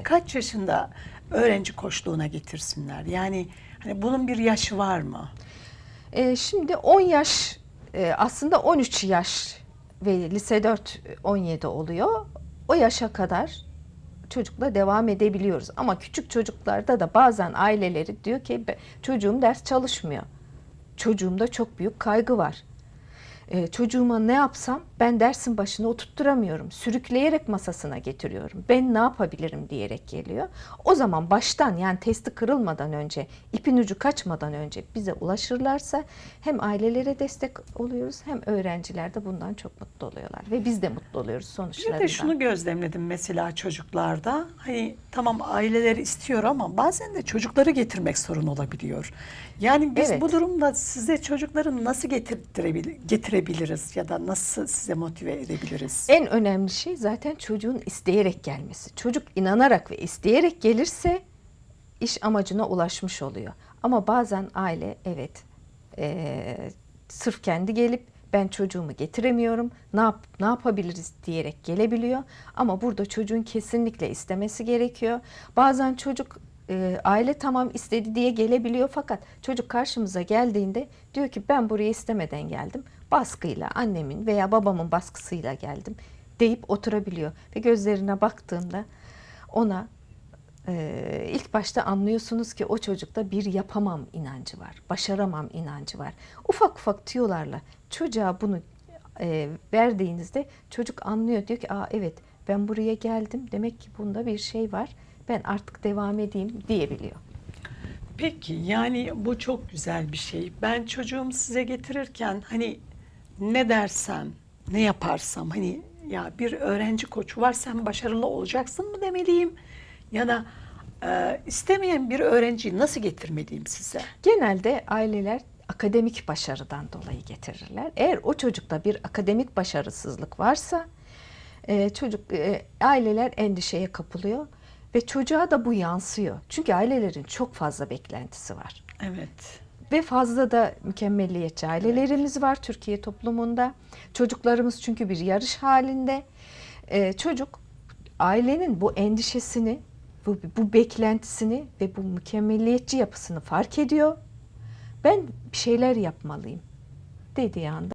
Evet. kaç yaşında öğrenci koçluğuna getirsinler? Yani hani bunun bir yaşı var mı? Ee, şimdi 10 yaş e, aslında 13 yaş ve lise 4 17 oluyor. O yaşa kadar çocukla devam edebiliyoruz. Ama küçük çocuklarda da bazen aileleri diyor ki "Be- çocuğum ders çalışmıyor. Çocuğumda çok büyük kaygı var. Ee, çocuğuma ne yapsam ben dersin başına oturtturamıyorum. Sürükleyerek masasına getiriyorum. Ben ne yapabilirim diyerek geliyor. O zaman baştan yani testi kırılmadan önce, ipin ucu kaçmadan önce bize ulaşırlarsa hem ailelere destek oluyoruz hem öğrenciler de bundan çok mutlu oluyorlar. Ve biz de mutlu oluyoruz Bir sonuçlarından. de şunu gözlemledim mesela çocuklarda. Hani tamam aileler istiyor ama bazen de çocukları getirmek sorun olabiliyor. Yani biz Evet. bu durumda size çocukları nasıl getirtirebil- getirebiliriz ya da nasıl size motive edebiliriz? En önemli şey zaten çocuğun isteyerek gelmesi. Çocuk inanarak ve isteyerek gelirse iş amacına ulaşmış oluyor. Ama bazen aile evet eee, sırf kendi gelip ben çocuğumu getiremiyorum ne yap ne yapabiliriz diyerek gelebiliyor. Ama burada çocuğun kesinlikle istemesi gerekiyor. Bazen çocuk eee, aile tamam istedi diye gelebiliyor fakat çocuk karşımıza geldiğinde diyor ki ben buraya istemeden geldim. Baskıyla annemin veya babamın baskısıyla geldim deyip oturabiliyor ve gözlerine baktığımda ona ee, ilk başta anlıyorsunuz ki o çocukta bir yapamam inancı var, başaramam inancı var. Ufak ufak tüyolarla çocuğa bunu e, verdiğinizde çocuk anlıyor diyor ki aa evet ben buraya geldim demek ki bunda bir şey var ben artık devam edeyim diyebiliyor. Peki yani bu çok güzel bir şey. Ben çocuğumu size getirirken hani ne dersem, ne yaparsam hani ya bir öğrenci koçu var sen başarılı olacaksın mı demeliyim? Ya da e, istemeyen bir öğrenciyi nasıl getirmeliyim size? Genelde aileler akademik başarıdan dolayı getirirler. Eğer o çocukta bir akademik başarısızlık varsa e, çocuk e, aileler endişeye kapılıyor ve çocuğa da bu yansıyor. Çünkü ailelerin çok fazla beklentisi var. Evet. Ve fazla da mükemmelliyetçi ailelerimiz var Türkiye toplumunda. Çocuklarımız çünkü bir yarış halinde. Ee, çocuk ailenin bu endişesini, bu, bu beklentisini ve bu mükemmelliyetçi yapısını fark ediyor. Ben bir şeyler yapmalıyım dediği anda